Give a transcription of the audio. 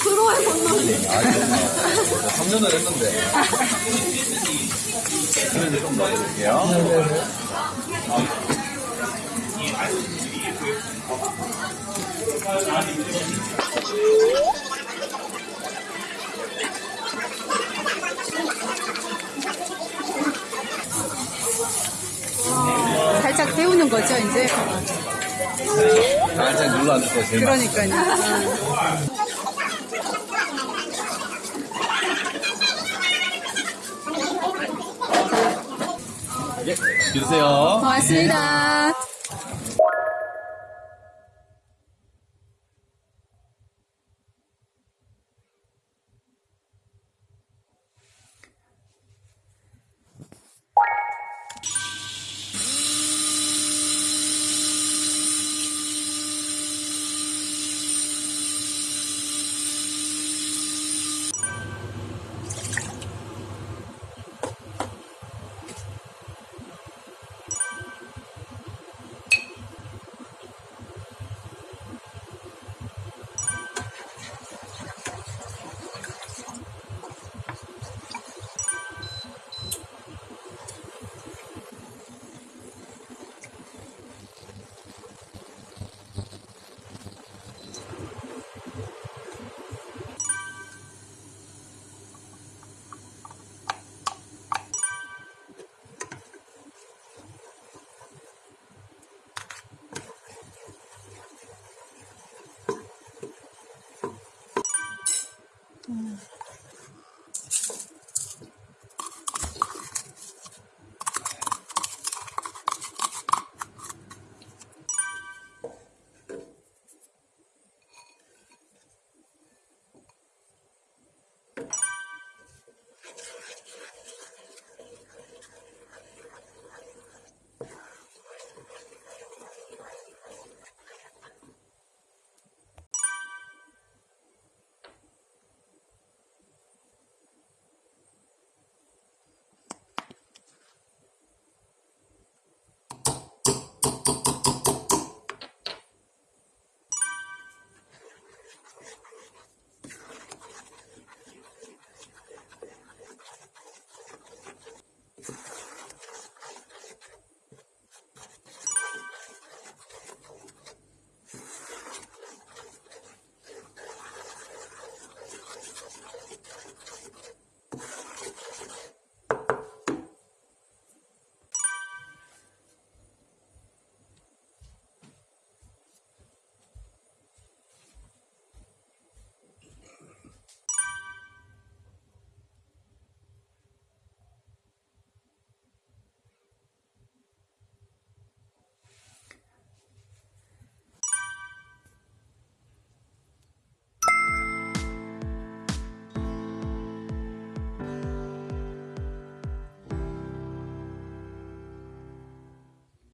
프로의 건너기. 아, 정년을 했는데. 그래도 좀 넣어드릴게요. 네, 네, 네. 살짝 데우는 거죠, 이제? 살짝 눌러주세요, 제일 맛 그러니까요. 예, 주세요. 고맙습니다. 嗯。